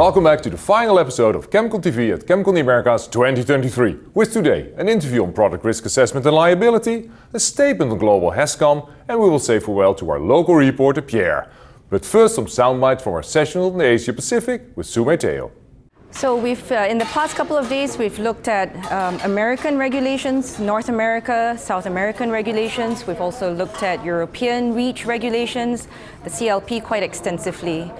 Welcome back to the final episode of ChemCon TV at ChemCon the Americas 2023. With today an interview on product risk assessment and liability, a statement on global HazCom, and we will say farewell to our local reporter Pierre. But first some soundbites from our session on the Asia Pacific with Sue Teo. So we've, uh, in the past couple of days, we've looked at um, American regulations, North America, South American regulations. We've also looked at European REACH regulations, the CLP quite extensively.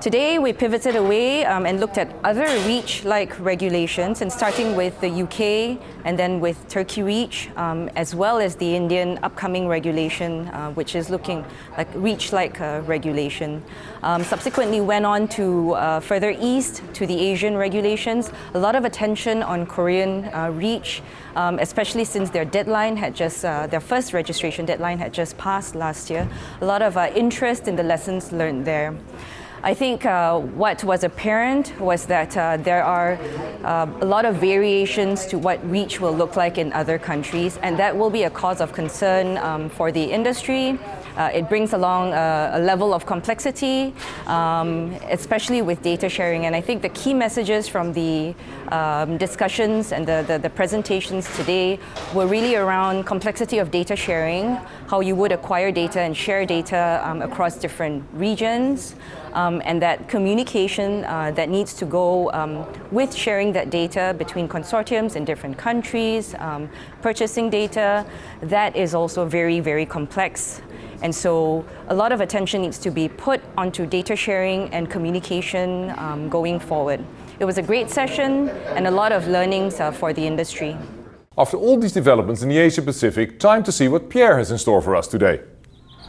Today we pivoted away um, and looked at other REACH-like regulations and starting with the UK and then with Turkey REACH um, as well as the Indian upcoming regulation uh, which is looking like REACH-like uh, regulation. Um, subsequently went on to uh, further east to the Asian regulations. A lot of attention on Korean uh, REACH um, especially since their deadline had just, uh, their first registration deadline had just passed last year. A lot of uh, interest in the lessons learned there. I think uh, what was apparent was that uh, there are uh, a lot of variations to what REACH will look like in other countries, and that will be a cause of concern um, for the industry. Uh, it brings along a, a level of complexity, um, especially with data sharing. And I think the key messages from the um, discussions and the, the, the, presentations today were really around complexity of data sharing, how you would acquire data and share data um, across different regions, um, and that communication uh, that needs to go um, with sharing that data between consortiums in different countries, um, purchasing data, that is also very, very complex. And so a lot of attention needs to be put onto data sharing and communication um, going forward. It was a great session and a lot of learnings uh, for the industry. After all these developments in the Asia Pacific, time to see what Pierre has in store for us today.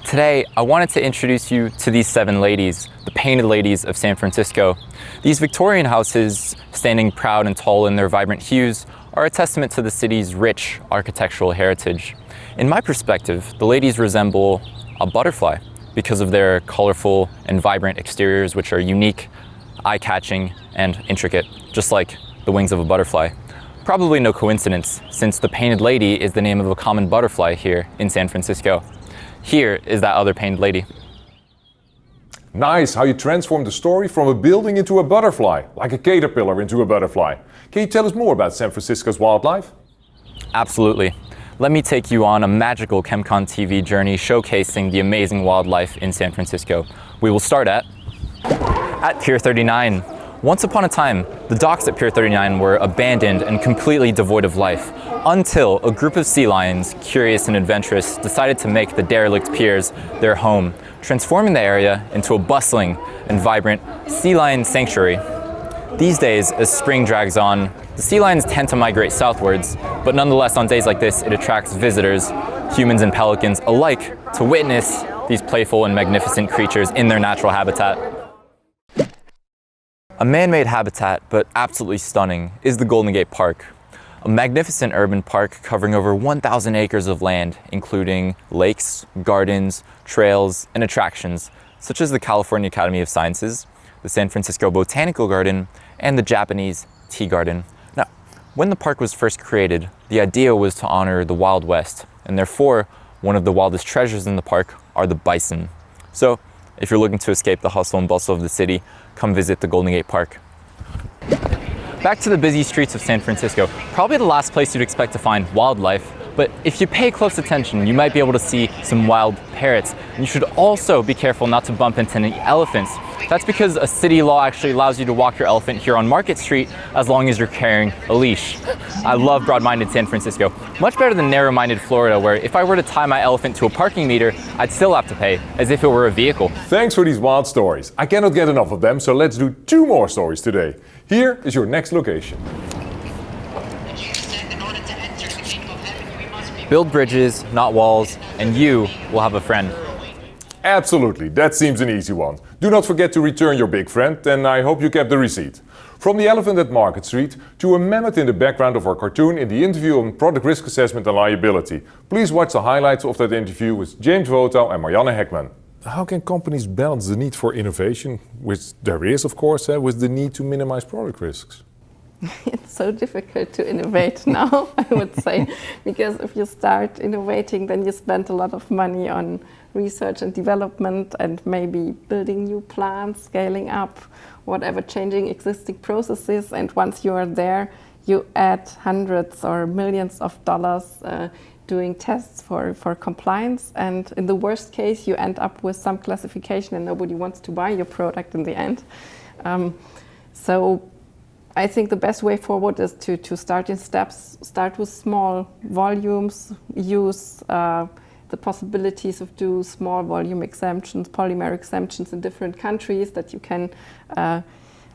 Today, I wanted to introduce you to these seven ladies, the painted ladies of San Francisco. These Victorian houses, standing proud and tall in their vibrant hues, are a testament to the city's rich architectural heritage. In my perspective, the ladies resemble a butterfly because of their colorful and vibrant exteriors which are unique, eye-catching and intricate, just like the wings of a butterfly. Probably no coincidence, since the Painted Lady is the name of a common butterfly here in San Francisco. Here is that other Painted Lady. Nice how you transformed the story from a building into a butterfly, like a caterpillar into a butterfly. Can you tell us more about San Francisco's wildlife? Absolutely. Let me take you on a magical ChemCon TV journey showcasing the amazing wildlife in San Francisco. We will start at, at Pier 39. Once upon a time, the docks at Pier 39 were abandoned and completely devoid of life, until a group of sea lions, curious and adventurous, decided to make the derelict piers their home, transforming the area into a bustling and vibrant sea lion sanctuary. These days, as spring drags on, the sea lions tend to migrate southwards, but nonetheless on days like this it attracts visitors, humans and pelicans alike, to witness these playful and magnificent creatures in their natural habitat. A man-made habitat, but absolutely stunning, is the Golden Gate Park. A magnificent urban park covering over 1,000 acres of land, including lakes, gardens, trails, and attractions, such as the California Academy of Sciences, the San Francisco Botanical Garden, and the Japanese Tea Garden. Now, when the park was first created, the idea was to honor the Wild West, and therefore, one of the wildest treasures in the park are the bison. So, if you're looking to escape the hustle and bustle of the city, come visit the Golden Gate Park. Back to the busy streets of San Francisco, probably the last place you'd expect to find wildlife, but if you pay close attention, you might be able to see some wild parrots. You should also be careful not to bump into any elephants. That's because a city law actually allows you to walk your elephant here on Market Street as long as you're carrying a leash. I love broad-minded San Francisco. Much better than narrow-minded Florida, where if I were to tie my elephant to a parking meter, I'd still have to pay, as if it were a vehicle. Thanks for these wild stories. I cannot get enough of them, so let's do two more stories today. Here is your next location. Build bridges, not walls, and you will have a friend. Absolutely, that seems an easy one. Do not forget to return your big friend and I hope you kept the receipt. From the elephant at Market Street to a mammoth in the background of our cartoon in the interview on product risk assessment and liability. Please watch the highlights of that interview with James Voto and Marianne Heckman. How can companies balance the need for innovation, which there is of course, eh, with the need to minimize product risks? it's so difficult to innovate now, I would say, because if you start innovating, then you spend a lot of money on research and development and maybe building new plants, scaling up, whatever, changing existing processes. And once you are there, you add hundreds or millions of dollars uh, doing tests for, for compliance. And in the worst case, you end up with some classification and nobody wants to buy your product in the end. Um, so I think the best way forward is to, to start in steps, start with small volumes, use uh, the possibilities of do small volume exemptions, polymer exemptions in different countries that you can uh,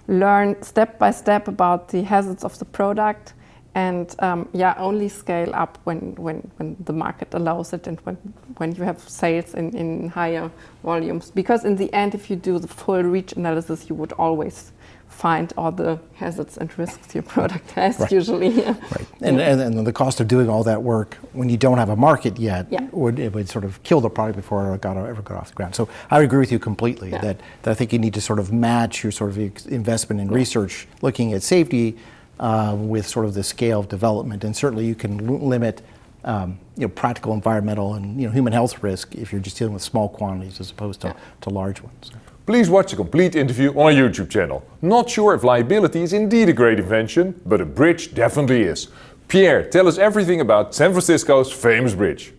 learn step by step about the hazards of the product and um, yeah, only scale up when, when, when the market allows it and when, when you have sales in, in higher volumes. Because in the end, if you do the full reach analysis, you would always find all the hazards and risks your product has right. usually. right. And, and, and, the cost of doing all that work when you don't have a market yet yeah. would it would sort of kill the product before it got ever got off the ground. So I agree with you completely yeah. that, that I think you need to sort of match your sort of investment in yeah. research, looking at safety uh, with sort of the scale of development. And certainly you can limit um, you know, practical environmental and you know, human health risk if you're just dealing with small quantities as opposed to, to large ones. Please watch the complete interview on our YouTube channel. Not sure if liability is indeed a great invention, but a bridge definitely is. Pierre, tell us everything about San Francisco's famous bridge.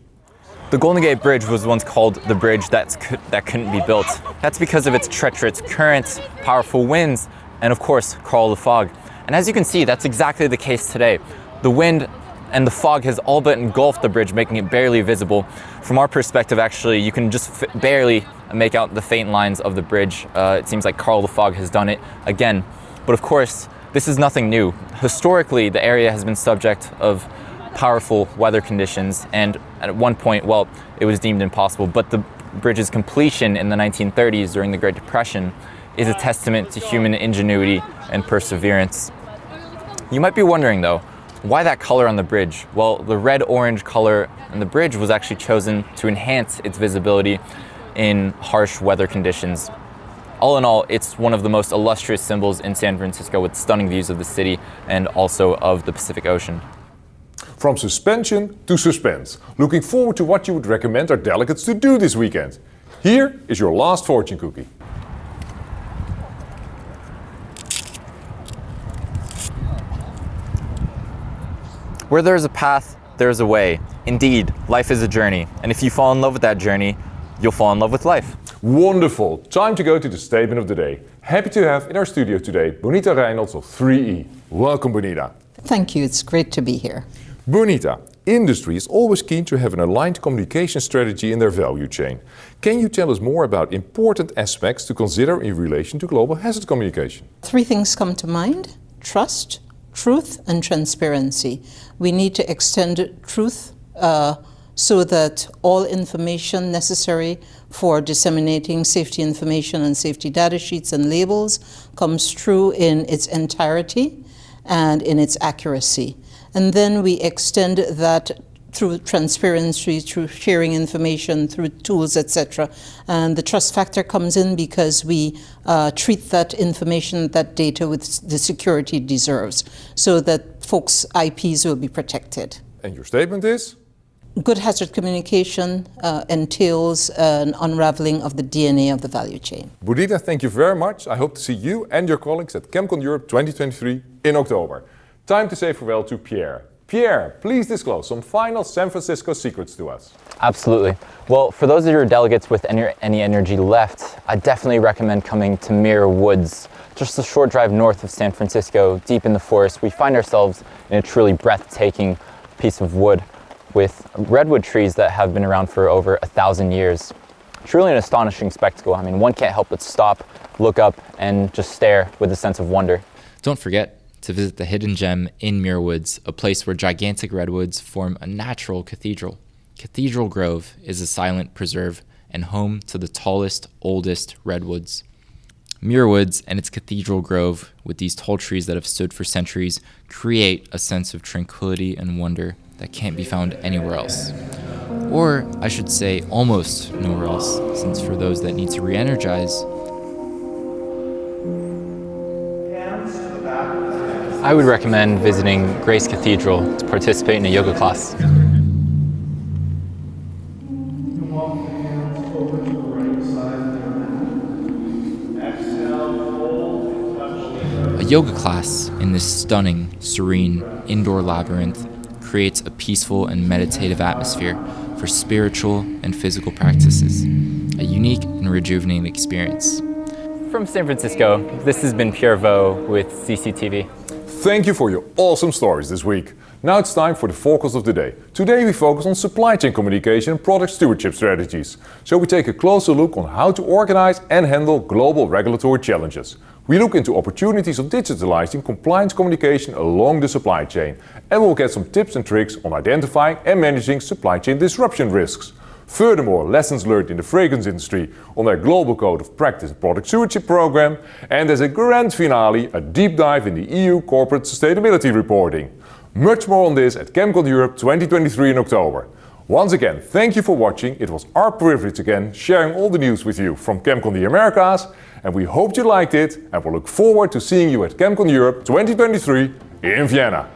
The Golden Gate Bridge was once called the bridge that's, that couldn't be built. That's because of its treacherous currents, powerful winds, and of course, the Fog. And as you can see, that's exactly the case today. The wind and the fog has all but engulfed the bridge, making it barely visible. From our perspective, actually, you can just barely make out the faint lines of the bridge. Uh, it seems like Karl the Fog has done it again. But of course, this is nothing new. Historically, the area has been subject of powerful weather conditions, and at one point, well, it was deemed impossible. But the bridge's completion in the 1930s during the Great Depression is a testament to human ingenuity and perseverance. You might be wondering though, why that color on the bridge? Well, the red-orange color on the bridge was actually chosen to enhance its visibility in harsh weather conditions. All in all, it's one of the most illustrious symbols in San Francisco with stunning views of the city and also of the Pacific Ocean. From suspension to suspense. Looking forward to what you would recommend our delegates to do this weekend. Here is your last fortune cookie. Where there's a path, there's a way. Indeed, life is a journey. And if you fall in love with that journey, you'll fall in love with life. Wonderful. Time to go to the statement of the day. Happy to have in our studio today Bonita Reynolds of 3E. Welcome, Bonita. Thank you. It's great to be here. Bonita, industry is always keen to have an aligned communication strategy in their value chain. Can you tell us more about important aspects to consider in relation to global hazard communication? Three things come to mind. Trust, truth and transparency. We need to extend truth uh, so that all information necessary for disseminating safety information and safety data sheets and labels comes true in its entirety and in its accuracy. And then we extend that through transparency, through sharing information, through tools, etc. And the trust factor comes in because we uh, treat that information, that data with the security it deserves, so that folks' IPs will be protected. And your statement is? Good hazard communication uh, entails an unraveling of the DNA of the value chain. Bonita, thank you very much. I hope to see you and your colleagues at ChemCon Europe 2023 in October. Time to say farewell to Pierre. Pierre, please disclose some final San Francisco secrets to us. Absolutely. Well, for those of your delegates with any, any energy left, I definitely recommend coming to Muir Woods. Just a short drive north of San Francisco, deep in the forest, we find ourselves in a truly breathtaking piece of wood with redwood trees that have been around for over a thousand years. Truly an astonishing spectacle. I mean, one can't help but stop, look up, and just stare with a sense of wonder. Don't forget, to visit the hidden gem in Muir Woods, a place where gigantic redwoods form a natural cathedral. Cathedral Grove is a silent preserve and home to the tallest, oldest redwoods. Muir Woods and its Cathedral Grove, with these tall trees that have stood for centuries, create a sense of tranquility and wonder that can't be found anywhere else. Or, I should say, almost nowhere else, since for those that need to re energize, I would recommend visiting Grace Cathedral to participate in a yoga class. A yoga class in this stunning, serene, indoor labyrinth creates a peaceful and meditative atmosphere for spiritual and physical practices, a unique and rejuvenating experience. From San Francisco, this has been Pierre Vo with CCTV. Thank you for your awesome stories this week. Now it's time for the focus of the day. Today we focus on supply chain communication and product stewardship strategies. So we take a closer look on how to organize and handle global regulatory challenges. We look into opportunities of digitalizing compliance communication along the supply chain and we'll get some tips and tricks on identifying and managing supply chain disruption risks. Furthermore, lessons learned in the fragrance industry on their Global Code of Practice and Product Stewardship program and as a grand finale, a deep dive in the EU corporate sustainability reporting. Much more on this at ChemCon Europe 2023 in October. Once again, thank you for watching. It was our privilege again sharing all the news with you from ChemCon the Americas and we hope you liked it and we will look forward to seeing you at ChemCon Europe 2023 in Vienna.